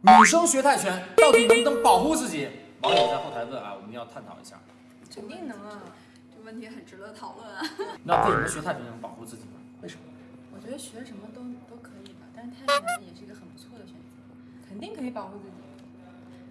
女生学泰拳到底能不能保护自己？网友在后台问啊，我们要探讨一下。肯定能啊，这问题很值得讨论啊。那为什么学泰拳能保护自己呢？为什么？我觉得学什么都都可以吧，但是泰拳也是一个很不错的选择，肯定可以保护自己。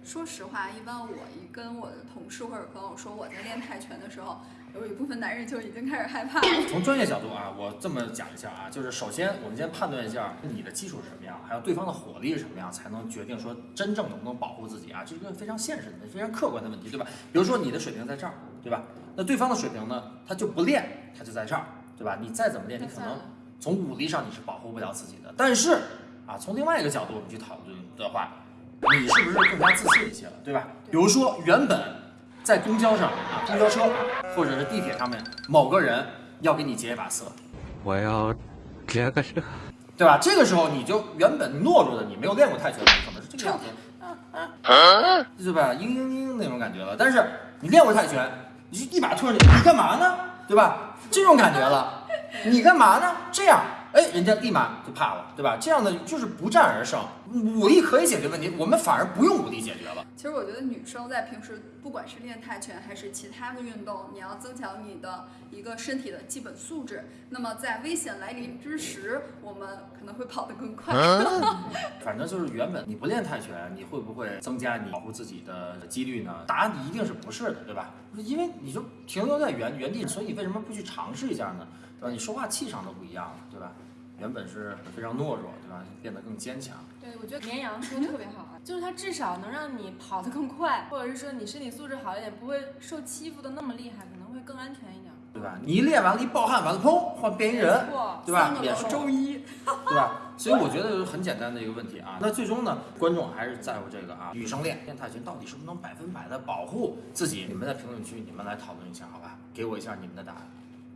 说实话，一般我一跟我的同事或者朋友说我在练泰拳的时候，有一部分男人就已经开始害怕了。从专业角度啊，我这么讲一下啊，就是首先我们先判断一下你的基础是什么样，还有对方的火力是什么样，才能决定说真正能不能保护自己啊，这是一个非常现实的、非常客观的问题，对吧？比如说你的水平在这儿，对吧？那对方的水平呢，他就不练，他就在这儿，对吧？你再怎么练，你可能从武力上你是保护不了自己的。但是啊，从另外一个角度我们去讨论的话，你是不是更加自信一些了，对吧？比如说原本在公交上啊，公交车啊，或者是地铁上面，某个人要给你劫一把色，我要这个色。对吧？这个时候你就原本懦弱的你没有练过泰拳，你可能是这个样子，对吧？嘤嘤嘤那种感觉了。但是你练过泰拳，你就一把推上去，你干嘛呢？对吧？这种感觉了，你干嘛呢？这样。哎，人家立马就怕了，对吧？这样的就是不战而胜，武力可以解决问题，我们反而不用武力解决了。其实我觉得女生在平时不管是练泰拳还是其他的运动，你要增强你的一个身体的基本素质。那么在危险来临之时，我们可能会跑得更快。反正就是原本你不练泰拳，你会不会增加你保护自己的几率呢？答案一定是不是的，对吧？因为你就停留在原原地，所以你为什么不去尝试一下呢？对吧？你说话气场都不一样了，对吧？原本是非常懦弱，对吧？变得更坚强。对，我觉得绵羊说的特别好啊，就是它至少能让你跑得更快，或者是说你身体素质好一点，不会受欺负的那么厉害，可能会更安全一点，对吧？你一练完了，一暴汗完了，砰，换变异人，对吧？变周一，对吧？所以我觉得很简单的一个问题啊。那最终呢，观众还是在乎这个啊，女生练练泰拳到底是不是能百分百的保护自己？你们在评论区你们来讨论一下，好吧？给我一下你们的答案。